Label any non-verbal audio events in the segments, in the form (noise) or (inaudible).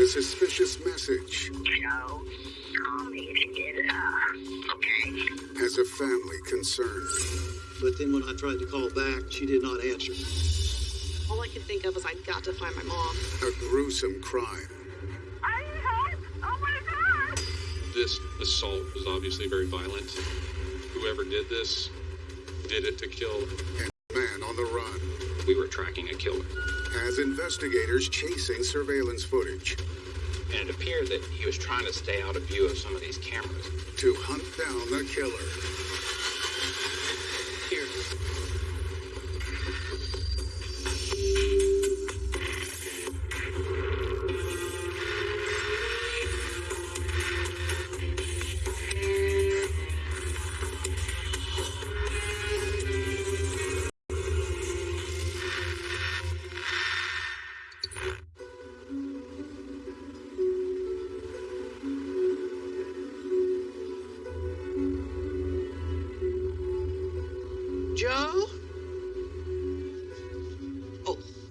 a suspicious message. Joe, call me if you get it up, okay? Has a family concern. But then when I tried to call back, she did not answer. All I could think of was I got to find my mom. A gruesome crime. I need help! Oh my god! This assault was obviously very violent. Whoever did this did it to kill. And man on the run. We were tracking a killer. As investigators chasing surveillance footage And it appeared that he was trying to stay out of view of some of these cameras. to hunt down the killer.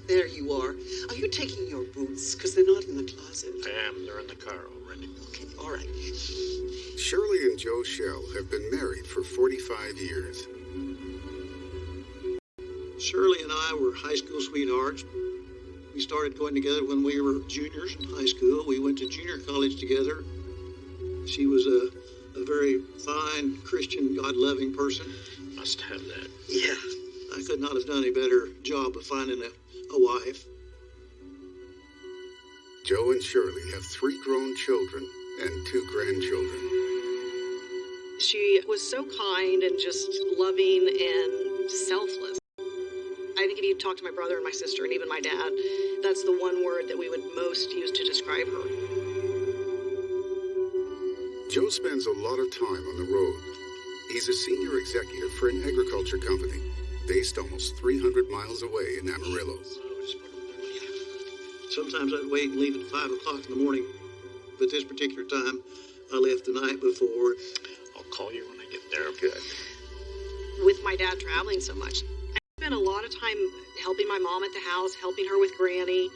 There you are. Are you taking your boots? Because they're not in the closet. I am. They're in the car already. Okay, all right. Shirley and Joe Shell have been married for 45 years. Shirley and I were high school sweethearts. We started going together when we were juniors in high school. We went to junior college together. She was a, a very fine, Christian, God loving person. Must have that. Yeah, I could not have done a better job of finding a, a wife. Joe and Shirley have three grown children and two grandchildren. She was so kind and just loving and selfless. I think if you talk to my brother and my sister and even my dad, that's the one word that we would most use to describe her. Joe spends a lot of time on the road. He's a senior executive for an agriculture company based almost 300 miles away in Amarillo. Sometimes I'd wait and leave at 5 o'clock in the morning, but this particular time, I left the night before. I'll call you when I get there. Good. With my dad traveling so much, I spent a lot of time helping my mom at the house, helping her with Granny.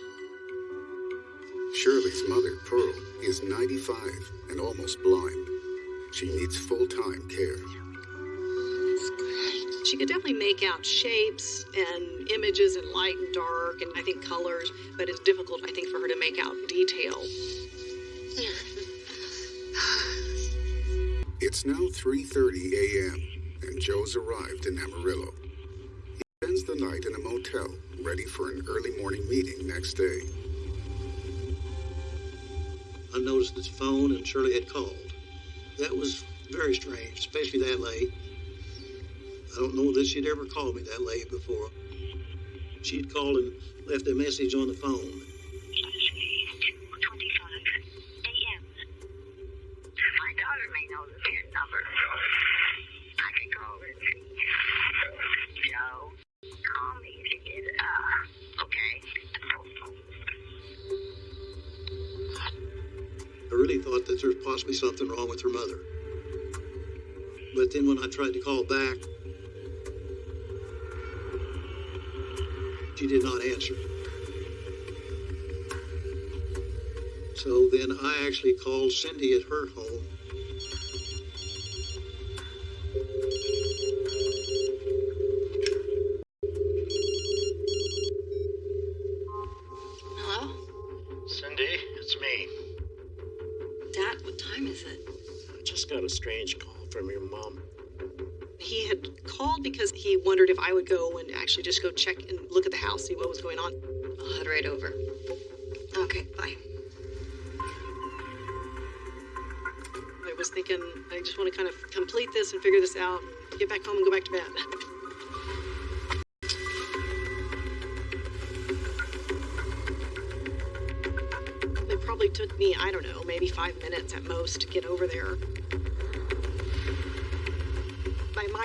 Shirley's mother, Pearl, is 95 and almost blind. She needs full-time care. She could definitely make out shapes and images in light and dark and I think colors, but it's difficult, I think, for her to make out detail. (sighs) It's now 3:30 a.m. and Joe's arrived in Amarillo. He spends the night in a motel, ready for an early morning meeting next day. I noticed his phone and Shirley had called. That was very strange, especially that late. I don't know that she'd ever called me that late before. She'd called and left a message on the phone. 2:25 a.m. My daughter may know the PIN number. I can call her and see. Joe, call me if you get up, okay? I really thought that there's possibly something wrong with her mother. But then when I tried to call back, she did not answer. So then I actually called Cindy at her home. Hello? Cindy, it's me. Dad, what time is it? I just got a strange call from your mom. He had called because he wondered if I would go and actually just go check and look at the house, see what was going on. I'll head right over. Okay, bye. I was thinking, I just want to kind of complete this and figure this out, get back home and go back to bed. It probably took me, I don't know, maybe five minutes at most to get over there.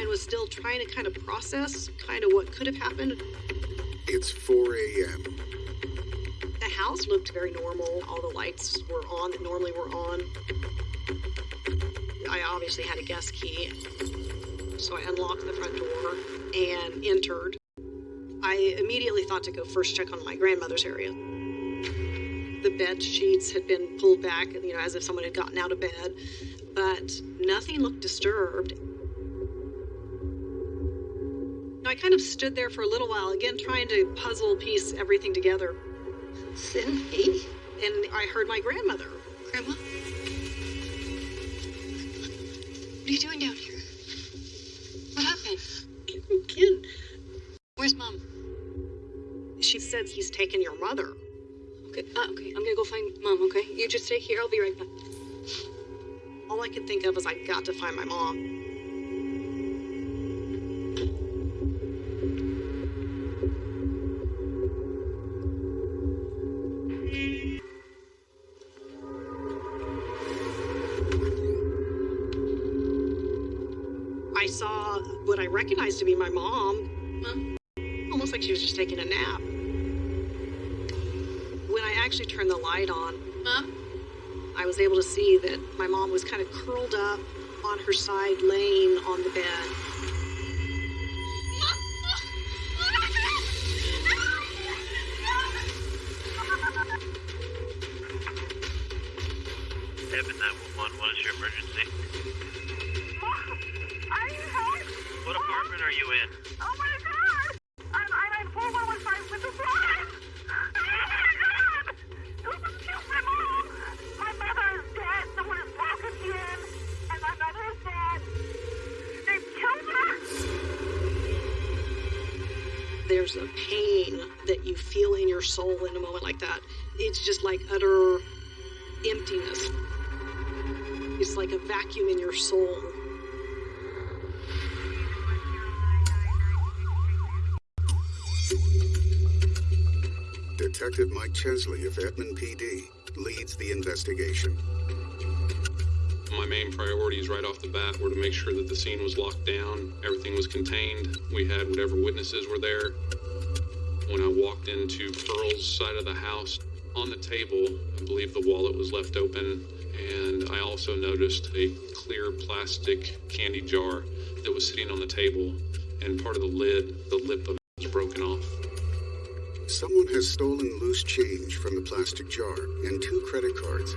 Was still trying to kind of process kind of what could have happened. It's 4 a.m. The house looked very normal. All the lights were on that normally were on. I obviously had a guest key, so I unlocked the front door and entered. I immediately thought to go first check on my grandmother's area. the bed sheets had been pulled back, you know, as if someone had gotten out of bed, but nothing looked disturbed. Kind of stood there for a little while, again trying to puzzle piece everything together. Cindy? And I heard my grandmother. Grandma? What are you doing down here? What happened? Ken, Where's mom? she said he's taken your mother. Okay, uh, okay, I'm gonna go find mom, okay? You just stay here, I'll be right back. All I could think of was I got to find my mom. Recognized to be my mom, Mom? almost like she was just taking a nap. When I actually turned the light on, Mom? I was able to see that my mom was kind of curled up on her side, laying on the bed. Edmond 911, what is your emergency? Are you hurt? What apartment are you in? Oh my god! I'm, I'm at 4115 with the fire! Oh my god! Who just killed my mom? My mother is dead. Someone has broken in. And my mother is dead. They killed her! There's a pain that you feel in your soul in a moment like that. It's just like utter emptiness. It's like a vacuum in your soul. Detective Mike Chesley of Edmond PD leads the investigation. My main priorities right off the bat were to make sure that the scene was locked down, everything was contained, we had whatever witnesses were there. When I walked into Pearl's side of the house, on the table, I believe the wallet was left open, and I also noticed a clear plastic candy jar that was sitting on the table, and part of the lid, the lip of it was broken off. Someone has stolen loose change from the plastic jar and two credit cards.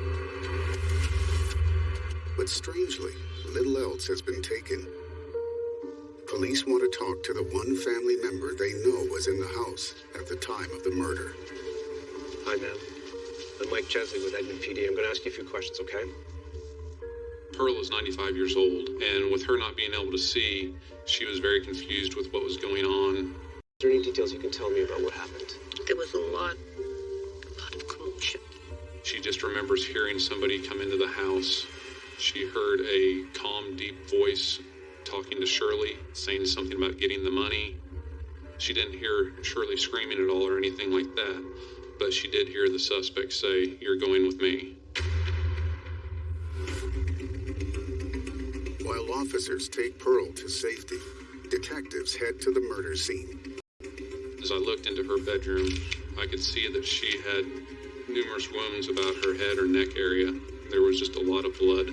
But strangely, little else has been taken. Police want to talk to the one family member they know was in the house at the time of the murder. Hi, ma'am. I'm Mike Chesley with Edmond PD. I'm going to ask you a few questions, okay? Pearl is 95 years old, and with her not being able to see, she was very confused with what was going on. Is there any details you can tell me about what happened? There was a lot, a lot of commotion. She just remembers hearing somebody come into the house. She heard a calm, deep voice talking to Shirley, saying something about getting the money. She didn't hear Shirley screaming at all or anything like that, but she did hear the suspect say, You're going with me. While officers take Pearl to safety, detectives head to the murder scene. As I looked into her bedroom, I could see that she had numerous wounds about her head or neck area. There was just a lot of blood.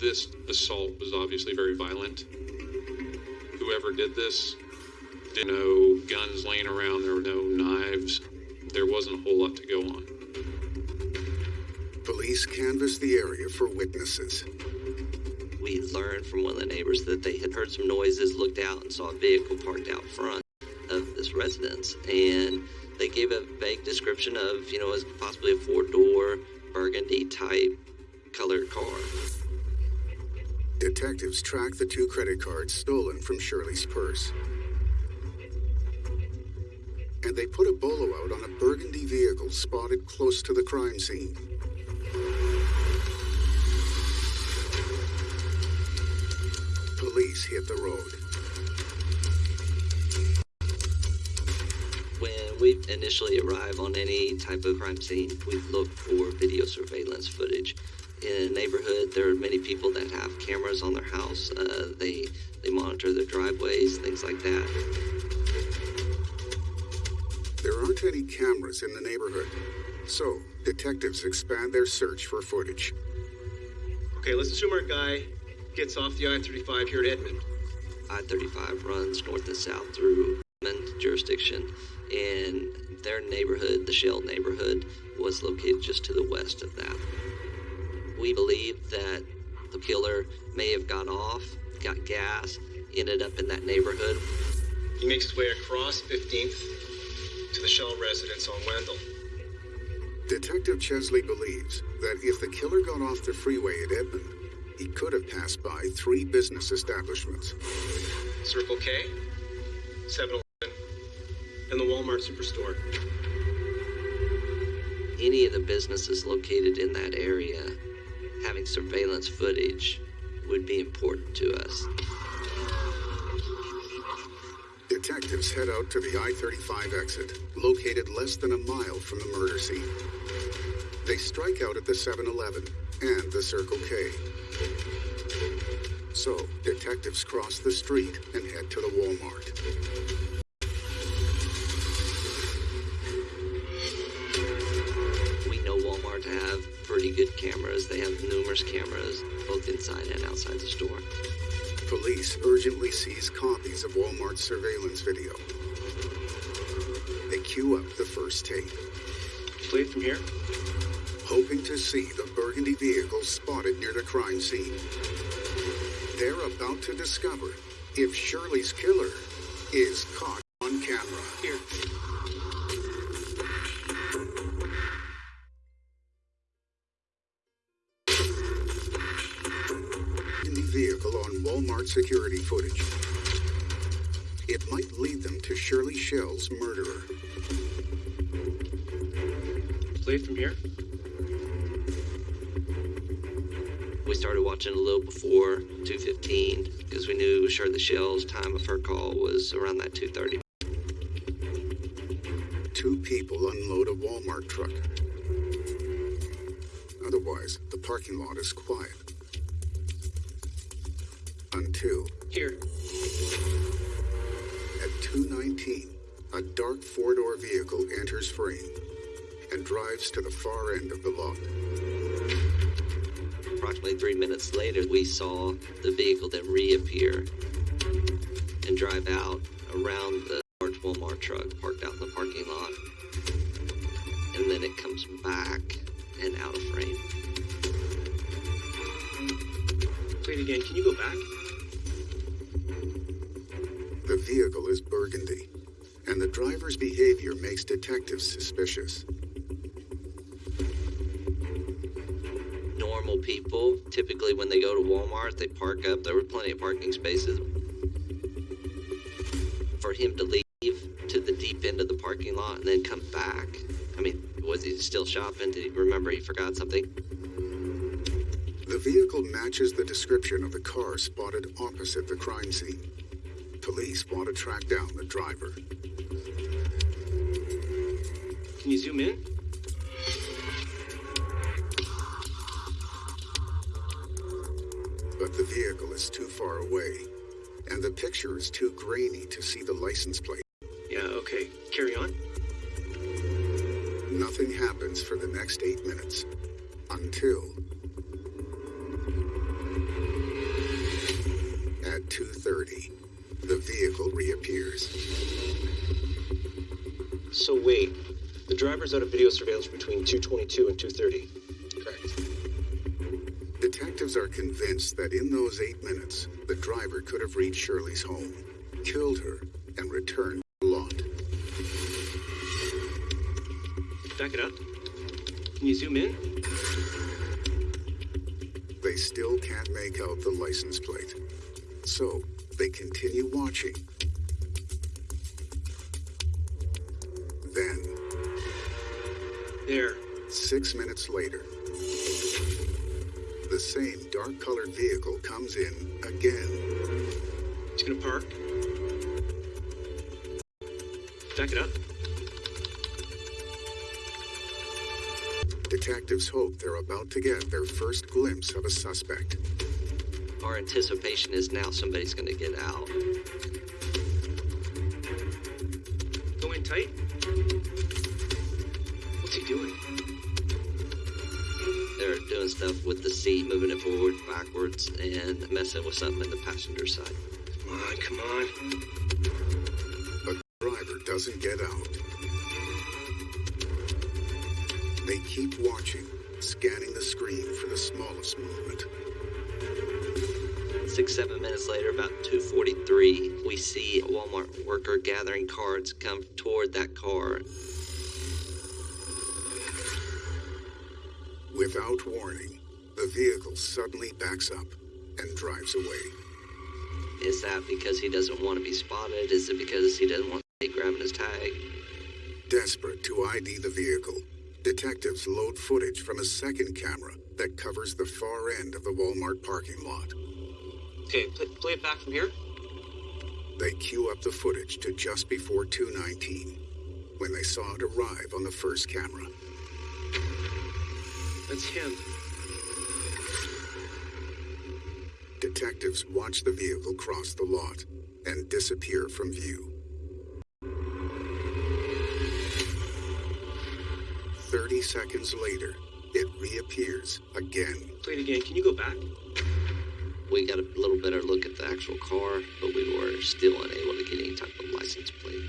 This assault was obviously very violent. Whoever did this, did no guns laying around, there were no knives. There wasn't a whole lot to go on. Police canvassed the area for witnesses. We learned from one of the neighbors that they had heard some noises, looked out, and saw a vehicle parked out front residence. And they gave a vague description of, you know, as possibly a four door burgundy type colored car. Detectives track the two credit cards stolen from Shirley's purse. And they put a bolo out on a burgundy vehicle spotted close to the crime scene. Police hit the road. We initially arrive on any type of crime scene, we look for video surveillance footage. In a neighborhood, there are many people that have cameras on their house. Uh, they they monitor their driveways, things like that. There aren't any cameras in the neighborhood, so detectives expand their search for footage. Okay, let's assume our guy gets off the I 35 here at Edmond. I-35 runs north and south through Edmond jurisdiction, and their neighborhood, the Shell neighborhood, was located just to the west of that. We believe that the killer may have gone off, got gas, ended up in that neighborhood. He makes his way across 15th to the Shell residence on Wendell. Detective Chesley believes that if the killer got off the freeway at Edmond, he could have passed by three business establishments. Circle K, 7 Eleven, and the Walmart Superstore. Any of the businesses located in that area having surveillance footage would be important to us. Detectives head out to the I 35 exit, located less than a mile from the murder scene. They strike out at the 7 Eleven and the Circle K. So, detectives cross the street and head to the Walmart. Have cameras, both inside and outside the store. Police urgently seize copies of Walmart's surveillance video. They queue up the first tape. Play it from here. hoping to see the burgundy vehicle spotted near the crime scene. They're about to discover if Shirley's killer is caught on camera. Here. On security footage. It might lead them to Shirley Shell's murderer. Play from here. We started watching a little before 2:15 because we knew Shirley Shell's time of her call was around that 2:30. Two people unload a Walmart truck. Otherwise, the parking lot is quiet. Until Here. At 219, a dark four-door vehicle enters frame and drives to the far end of the lot. Approximately three minutes later, we saw the vehicle then reappear and drive out around the large Walmart truck parked out in the parking lot. And then it comes back and out of frame. Play it again. Can you go back? Vehicle is burgundy, and the driver's behavior makes detectives suspicious. Normal people, typically when they go to Walmart, they park up. There were plenty of parking spaces. For him to leave to the deep end of the parking lot and then come back. I mean, was he still shopping? Did he remember he forgot something? The vehicle matches the description of the car spotted opposite the crime scene. Police want to track down the driver. Can you zoom in? But the vehicle is too far away, and the picture is too grainy to see the license plate. Yeah, okay. Carry on. Nothing happens for the next eight minutes. Until. At 2.30, the vehicle reappears. So wait, the driver's out of video surveillance between 222 and 230. Correct. Detectives are convinced that in those eight minutes, the driver could have reached Shirley's home, killed her, and returned to the lot. Back it up. Can you zoom in? They still can't make out the license plate. So, they continue watching. Then, There. six minutes later, the same dark colored vehicle comes in again. It's gonna park. Back it up. Detectives hope they're about to get their first glimpse of a suspect. Our anticipation is now somebody's going to get out. Go in tight. What's he doing? They're doing stuff with the seat, moving it forward, backwards, and messing with something in the passenger side. Come on, come on. Six, seven minutes later, about 2:43, we see a Walmart worker gathering cards come toward that car. Without warning, the vehicle suddenly backs up and drives away. Is that because he doesn't want to be spotted? Is it because he doesn't want to be grabbing his tag? Desperate to ID the vehicle, detectives load footage from a second camera that covers the far end of the Walmart parking lot. Okay, play, play it back from here. They queue up the footage to just before 219 when they saw it arrive on the first camera. That's him. Detectives watch the vehicle cross the lot and disappear from view. 30 seconds later, it reappears again. Play it again. Can you go back? We got a little better look at the actual car, but we were still unable to get any type of license plate.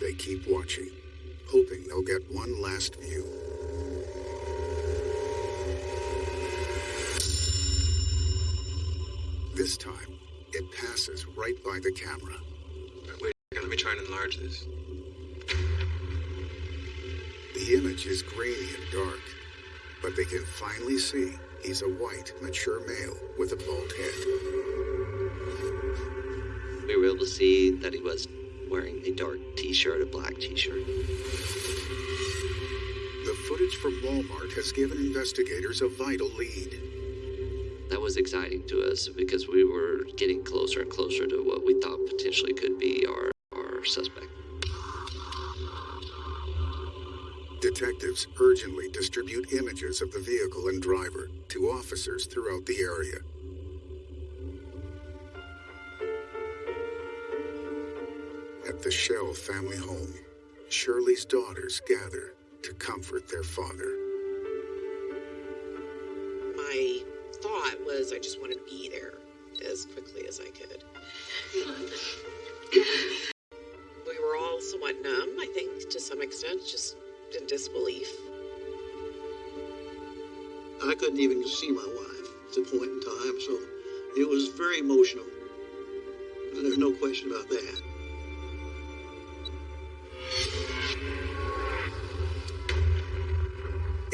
They keep watching, hoping they'll get one last view. This time, it passes right by the camera. Wait, let me try and enlarge this. The image is grainy and dark, but they can finally see he's a white, mature male with a bald head. We were able to see that he was wearing a dark t-shirt, a black t-shirt. The footage from Walmart has given investigators a vital lead. That was exciting to us because we were getting closer and closer to what we thought potentially could be our, our suspect. Detectives urgently distribute images of the vehicle and driver to officers throughout the area. At the Shell family home, Shirley's daughters gather to comfort their father. My thought was I just wanted to be there as quickly as I could. we were all somewhat numb, I think, to some extent, just in disbelief. I couldn't even see my wife at the point in time, so it was very emotional. There's no question about that.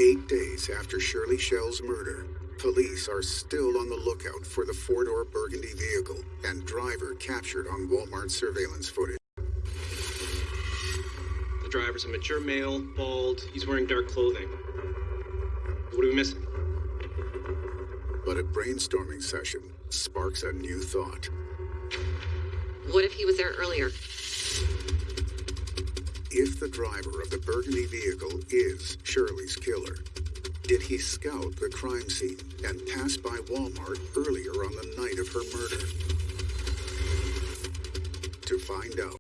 Eight days after Shirley Shell's murder, police are still on the lookout for the four door burgundy vehicle and driver captured on Walmart surveillance footage. The driver's a mature male, bald. He's wearing dark clothing. What are we missing? But a brainstorming session sparks a new thought. What if he was there earlier? If the driver of the burgundy vehicle is Shirley's killer, did he scout the crime scene and pass by Walmart earlier on the night of her murder? To find out,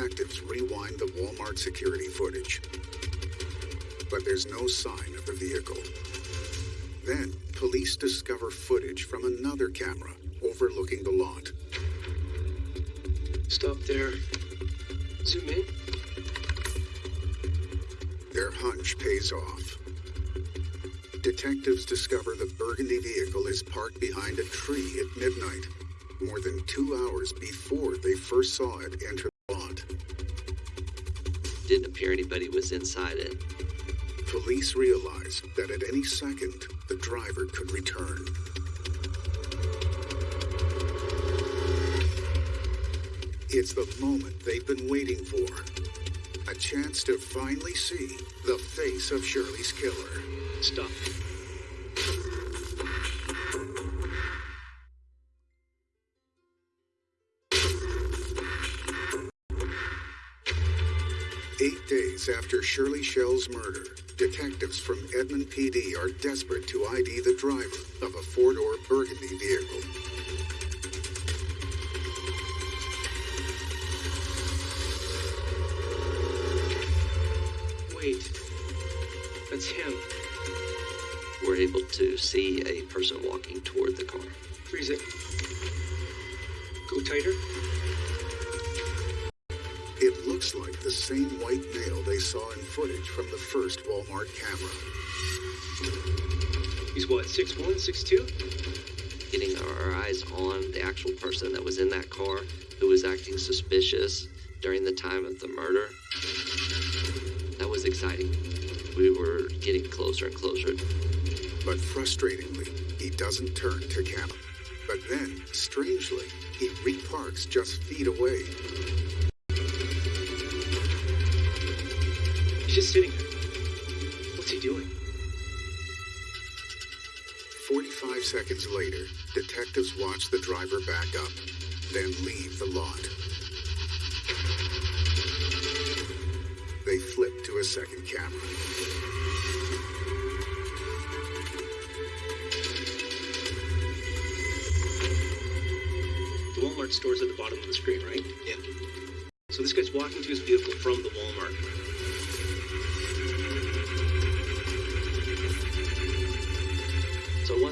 detectives rewind the Walmart security footage. But there's no sign of the vehicle. Then, police discover footage from another camera overlooking the lot. Stop there. Zoom in. Their hunch pays off. Detectives discover the burgundy vehicle is parked behind a tree at midnight, more than two hours before they first saw it enter. Didn't appear anybody was inside it. Police realized that at any second, the driver could return. It's the moment they've been waiting for. A chance to finally see the face of Shirley's killer. Stop. After Shirley Shell's murder, detectives from Edmond PD are desperate to ID the driver of a four door burgundy vehicle. Wait. That's him. We're able to see a person walking toward the car. Freeze it. Go tighter. Looks like the same white male they saw in footage from the first Walmart camera. He's what, 6'1, 6'2? Getting our eyes on the actual person that was in that car who was acting suspicious during the time of the murder. That was exciting. We were getting closer and closer. But frustratingly, he doesn't turn to camera. But then, strangely, he reparks just feet away. He's just sitting there. What's he doing? 45 seconds later, detectives watch the driver back up, then leave the lot. They flip to a second camera. The Walmart store's at the bottom of the screen, right? Yeah. So this guy's walking to his vehicle from the Walmart.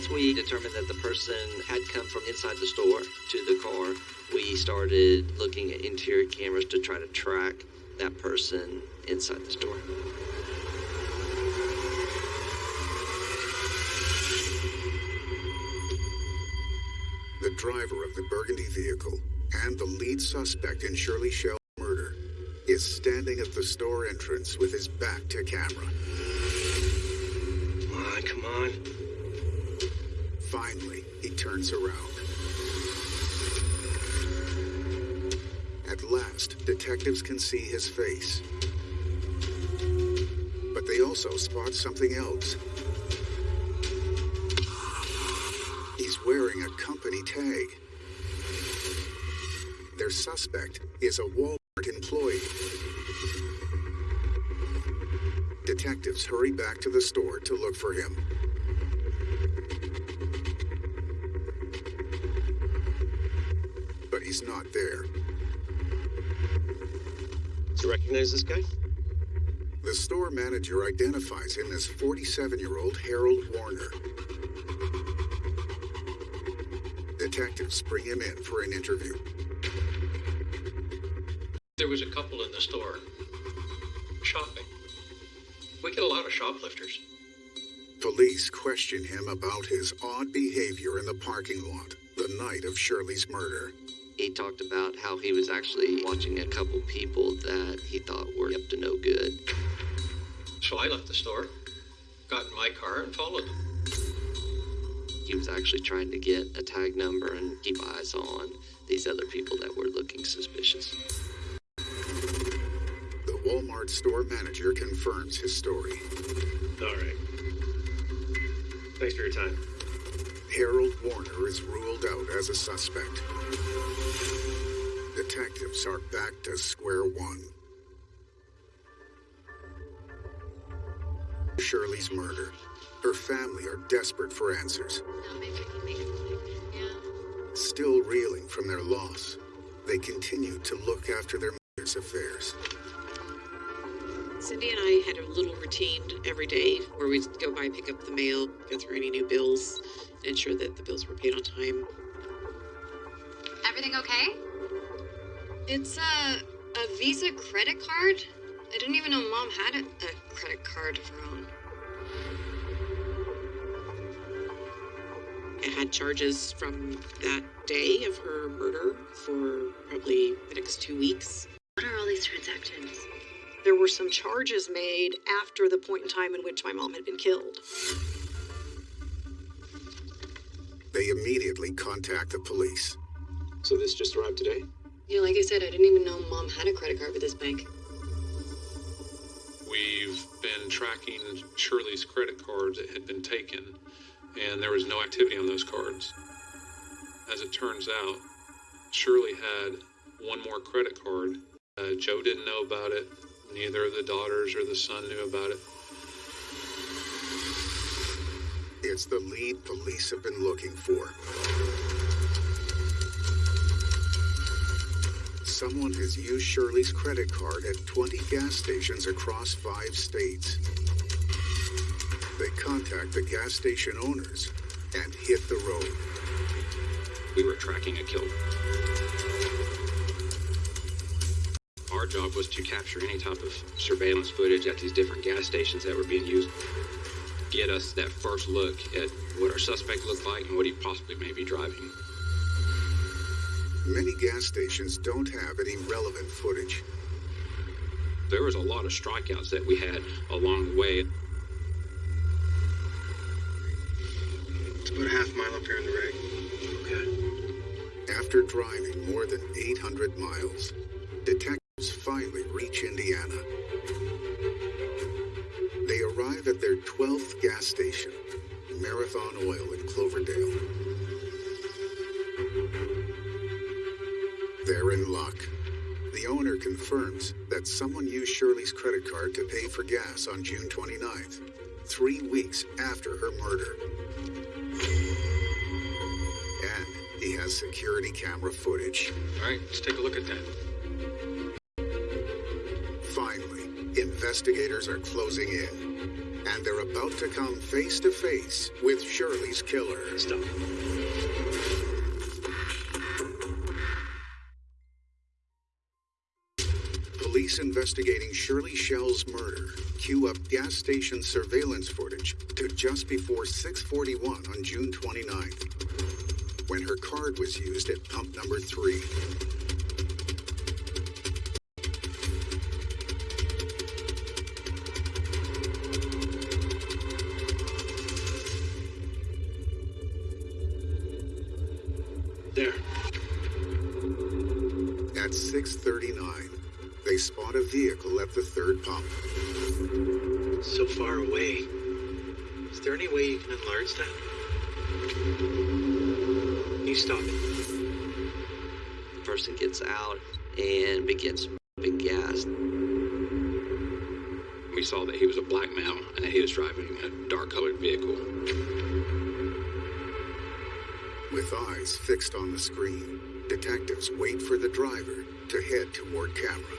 Once we determined that the person had come from inside the store to the car, we started looking at interior cameras to try to track that person inside the store. The driver of the burgundy vehicle and the lead suspect in Shirley Shell's murder is standing at the store entrance with his back to camera. Come on, come on. Finally, he turns around. At last, detectives can see his face. But they also spot something else. He's wearing a company tag. Their suspect is a Walmart employee. Detectives hurry back to the store to look for him. You recognize this guy? The store manager identifies him as 47 year old Harold Warner. Detectives bring him in for an interview. There was a couple in the store shopping. We get a lot of shoplifters. Police question him about his odd behavior in the parking lot the night of Shirley's murder. He talked about how he was actually watching a couple people that he thought were up to no good. So I left the store, got in my car, and followed them. He was actually trying to get a tag number and keep eyes on these other people that were looking suspicious. The Walmart store manager confirms his story. All right. Thanks for your time. Harold Warner is ruled out as a suspect. Detectives are back to square one. Shirley's murder. Her family are desperate for answers. Still reeling from their loss, they continue to look after their mother's affairs. Cindy and I had a little routine every day where we'd go by, pick up the mail, go through any new bills, ensure that the bills were paid on time. Everything okay? It's a a Visa credit card. I didn't even know Mom had a, a credit card of her own. It had charges from that day of her murder for probably, the next two weeks. What are all these transactions? There were some charges made after the point in time in which my mom had been killed. They immediately contact the police. So this just arrived today? Yeah, like I said, I didn't even know Mom had a credit card with this bank. Been tracking Shirley's credit cards that had been taken, and there was no activity on those cards. As it turns out, Shirley had one more credit card. Uh, Joe didn't know about it. Neither of the daughters or the son knew about it. It's the lead police have been looking for. Someone has used Shirley's credit card at 20 gas stations across five states. They contact the gas station owners and hit the road. We were tracking a kill. Our job was to capture any type of surveillance footage at these different gas stations that were being used. Get us that first look at what our suspect looked like and what he possibly may be driving. Many gas stations don't have any relevant footage. There was a lot of strikeouts that we had along the way. It's about a half mile up here in the rig. Okay. After driving more than 800 miles, detectives finally reach Indiana. They arrive at their 12th gas station, Marathon Oil in Cloverdale. They're in luck. The owner confirms that someone used Shirley's credit card to pay for gas on June 29th, three weeks after her murder. And he has security camera footage. All right, let's take a look at that. Finally, investigators are closing in, and they're about to come face to face with Shirley's killer. Stop. Police investigating Shirley Shell's murder cue up gas station surveillance footage to just before 641 on June 29th, when her card was used at pump number three. There. At 639, they spot a vehicle at the third pump. So far away. Is there any way you can enlarge that? You stop it. The person gets out and begins pumping gas. We saw that he was a black male and that he was driving a dark colored vehicle. With eyes fixed on the screen, detectives wait for the driver to head toward camera.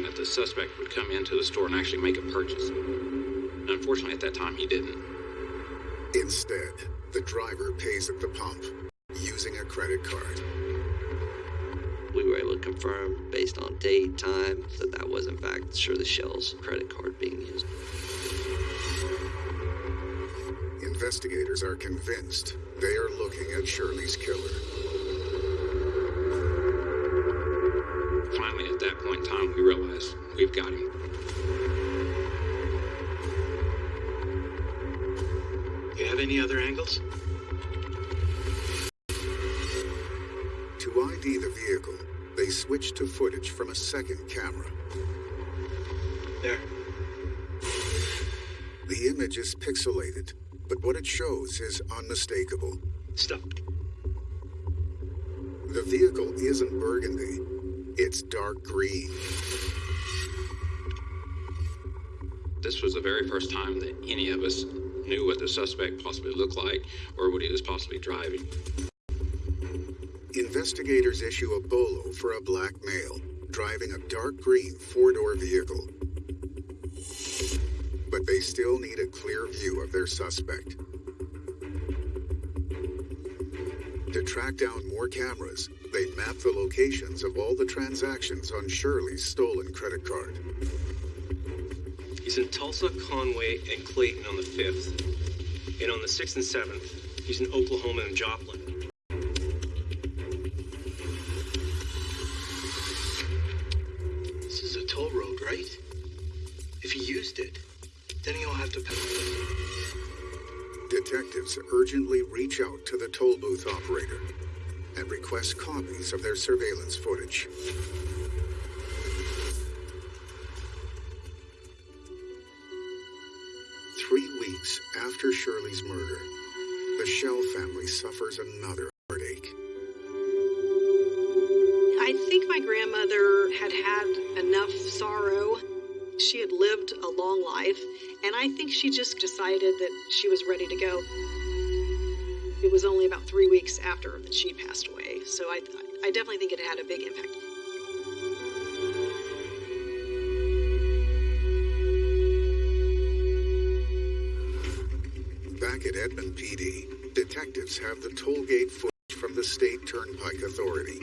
Hoping that the suspect would come into the store and actually make a purchase. Unfortunately, at that time, he didn't. Instead, the driver pays at the pump using a credit card. We were able to confirm, based on date, time, that that was in fact Shirley Shell's credit card being used. Investigators are convinced they are looking at Shirley's killer. We've got him. You have any other angles? To ID the vehicle, they switch to footage from a second camera. There. The image is pixelated, but what it shows is unmistakable. Stop. The vehicle isn't burgundy, it's dark green. This was the very first time that any of us knew what the suspect possibly looked like or what he was possibly driving. Investigators issue a bolo for a black male driving a dark green four door vehicle. But they still need a clear view of their suspect. To track down more cameras, they map the locations of all the transactions on Shirley's stolen credit card. He's in Tulsa, Conway, and Clayton on the 5th. And on the 6th and 7th, he's in Oklahoma and Joplin. This is a toll road, right? If he used it, then he'll have to pay. Detectives urgently reach out to the toll booth operator and request copies of their surveillance footage. After Shirley's murder, the Shell family suffers another heartache. I think my grandmother had had enough sorrow. She had lived a long life, and I think she just decided that she was ready to go. It was only about three weeks after that she passed away, so I, I definitely think it had a big impact. Edmond PD, detectives have the toll gate footage from the State Turnpike Authority.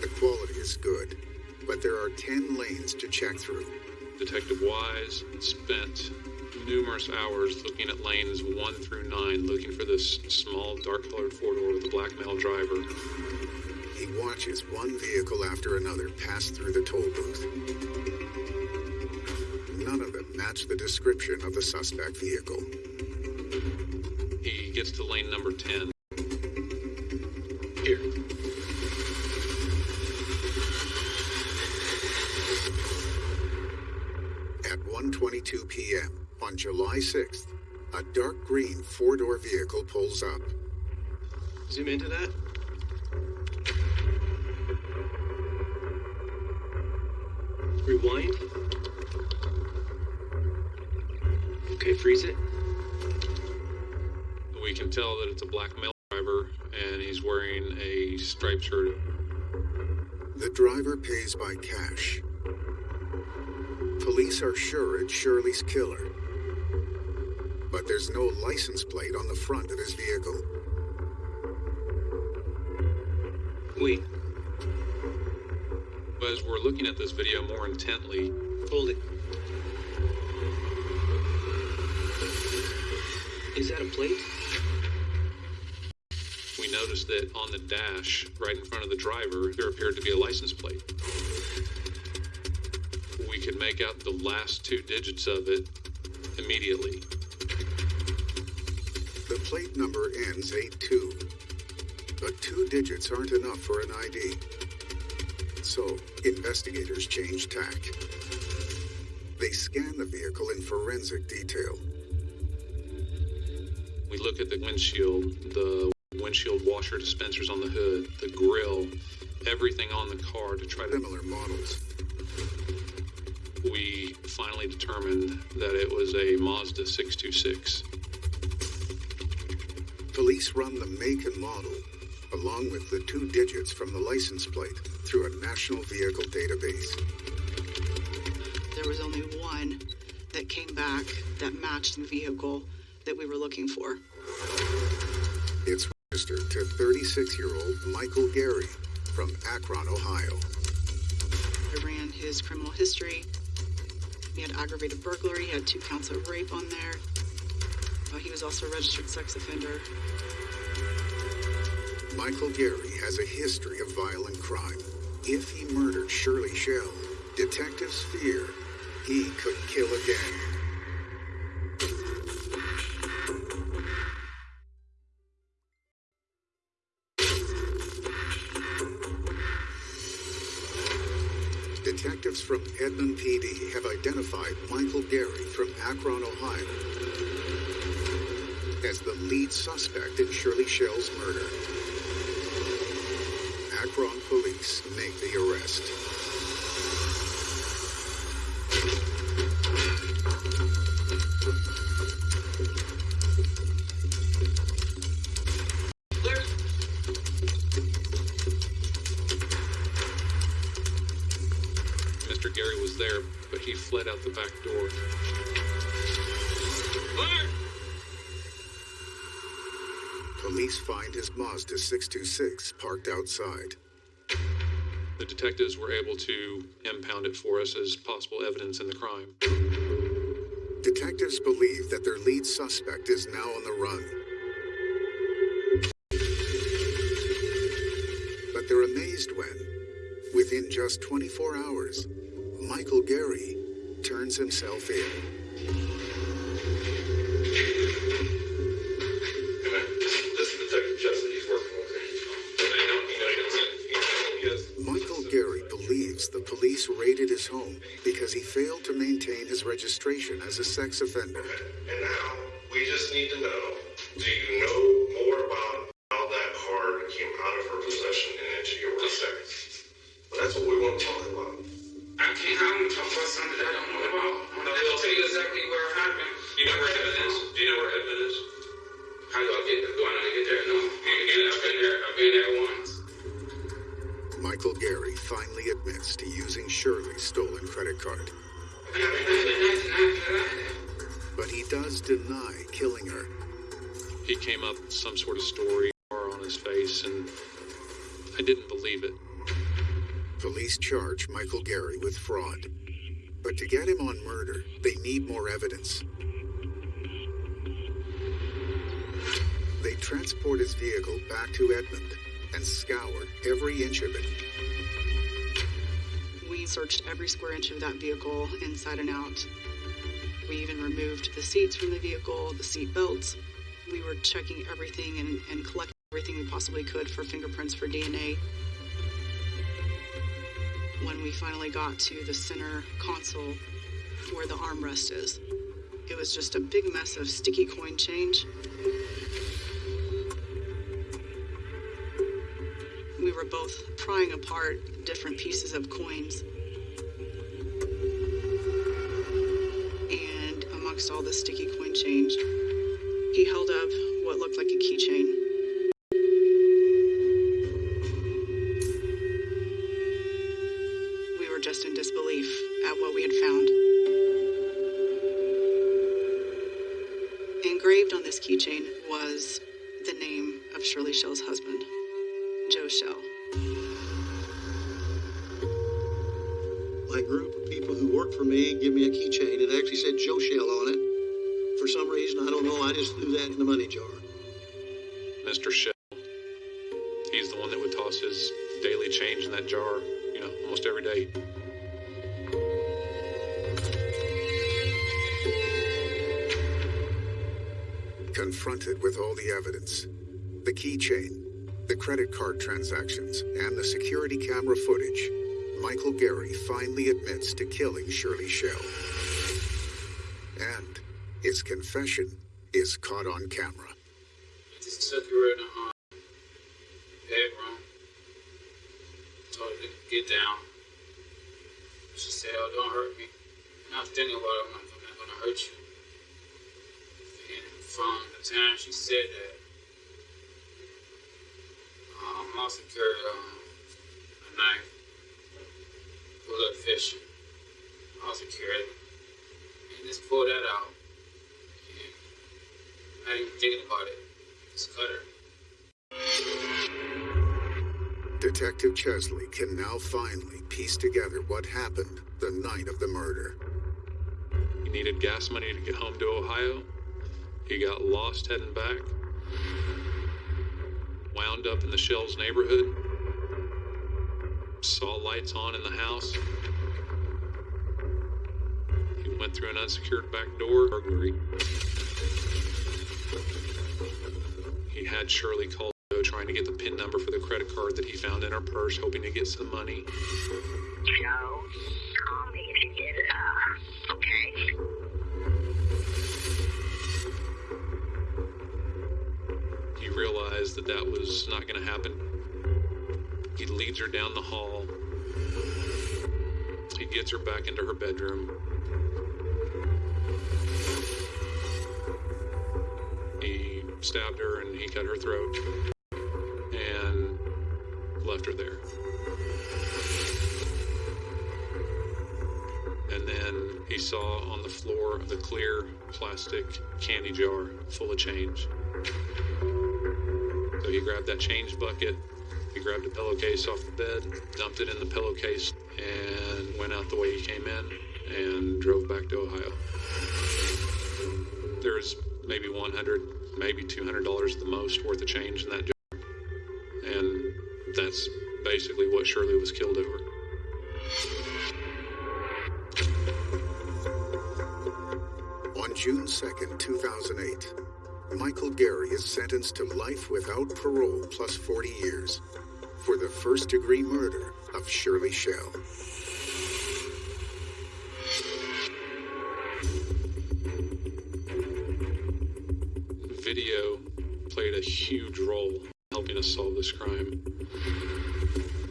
The quality is good, but there are 10 lanes to check through. Detective Wise spent numerous hours looking at lanes 1 through 9, looking for this small, dark colored four door with a black male driver. He watches one vehicle after another pass through the toll booth. None of them match the description of the suspect vehicle. He gets to lane number 10. Here. At 1:22 p.m. on July 6th, a dark green four-door vehicle pulls up. Zoom into that. Black male driver and he's wearing a striped shirt. The driver pays by cash. Police are sure it's Shirley's killer. But there's no license plate on the front of his vehicle. Wait, But As we're looking at this video more intently, hold it. Is that a plate? Noticed that on the dash right in front of the driver, there appeared to be a license plate. We could make out the last two digits of it immediately. The plate number ends 82. But two digits aren't enough for an ID. So, investigators change tack. They scan the vehicle in forensic detail. We look at the windshield, the windshield washer dispensers on the hood, the grill, everything on the car to try to. Similar models. We finally determined that it was a Mazda 626. Police run the make and model, along with the two digits from the license plate, through a national vehicle database. There was only one that came back that matched the vehicle that we were looking for. Registered to 36 year old Michael Gary from Akron, Ohio. I ran his criminal history. He had aggravated burglary, he had two counts of rape on there. Uh, he was also a registered sex offender. Michael Gary has a history of violent crime. If he murdered Shirley Shell, detectives fear he could kill again. From Edmond PD have identified Michael Gary from Akron, Ohio, as the lead suspect in Shirley Shell's murder. Akron police make the arrest. Find his Mazda 626 parked outside. The detectives were able to impound it for us as possible evidence in the crime. Detectives believe that their lead suspect is now on the run. But they're amazed when, within just 24 hours, Michael Gary turns himself in. Raided his home because he failed to maintain his registration as a sex offender. And now we just need to know: back to Edmond and scoured every inch of it. We searched every square inch of that vehicle, inside and out. We even removed the seats from the vehicle, the seat belts. We were checking everything and, and collecting everything we possibly could for fingerprints for DNA. When we finally got to the center console where the armrest is, it was just a big mess of sticky coin change. Were both prying apart different pieces of coins. And amongst all the sticky coin change, he held up what looked like a keychain. Confronted with all the evidence the keychain, the credit card transactions, and the security camera footage Michael Gary finally admits to killing Shirley Shell. And his confession is caught on camera. Just took her in the bedroom. Told her to get down. She said, "Oh, don't hurt me." And I was thinking about it. I'm not gonna hurt you. And from the time she said that, um, I also carried um, a knife for a little fishing. I also carried. And just pulled that out. And I didn't even think about it. Just cut her. Detective Chesley can now finally piece together what happened the night of the murder. He needed gas money to get home to Ohio. He got lost heading back. Wound up in the Shells neighborhood. Saw lights on in the house. He went through an unsecured back door. Burglary. He had Shirley call trying to get the PIN number for the credit card that he found in her purse, hoping to get some money. Joe, that that was not going to happen. He leads her down the hall. He gets her back into her bedroom. He stabbed her and he cut her throat and left her there. And then he saw on the floor the clear plastic candy jar full of change. He grabbed that change bucket, he grabbed a pillowcase off the bed, dumped it in the pillowcase, and went out the way he came in and drove back to Ohio. There's maybe 100, maybe $200 at the most worth of change in that jar. And that's basically what Shirley was killed over. On June 2nd, 2008, Michael Gary is sentenced to life without parole plus 40 years for the first degree murder of Shirley Shell. Video played a huge role in helping us solve this crime.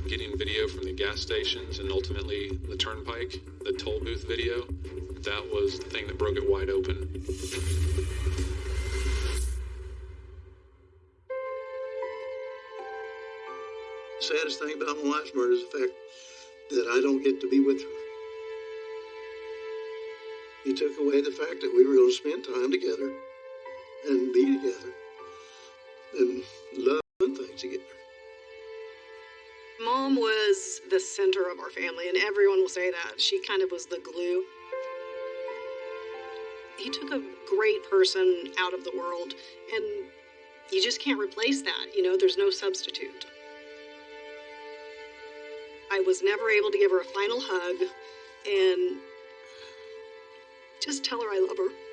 Getting video from the gas stations and ultimately the turnpike, the toll booth video, that was the thing that broke it wide open. Saddest thing about my wife's murder is the fact that I don't get to be with her. He took away the fact that we were going to spend time together and be together and love and things. together. Mom was the center of our family, and everyone will say that. She kind of was the glue. He took a great person out of the world, and you just can't replace that. You know, there's no substitute. I was never able to give her a final hug and just tell her I love her.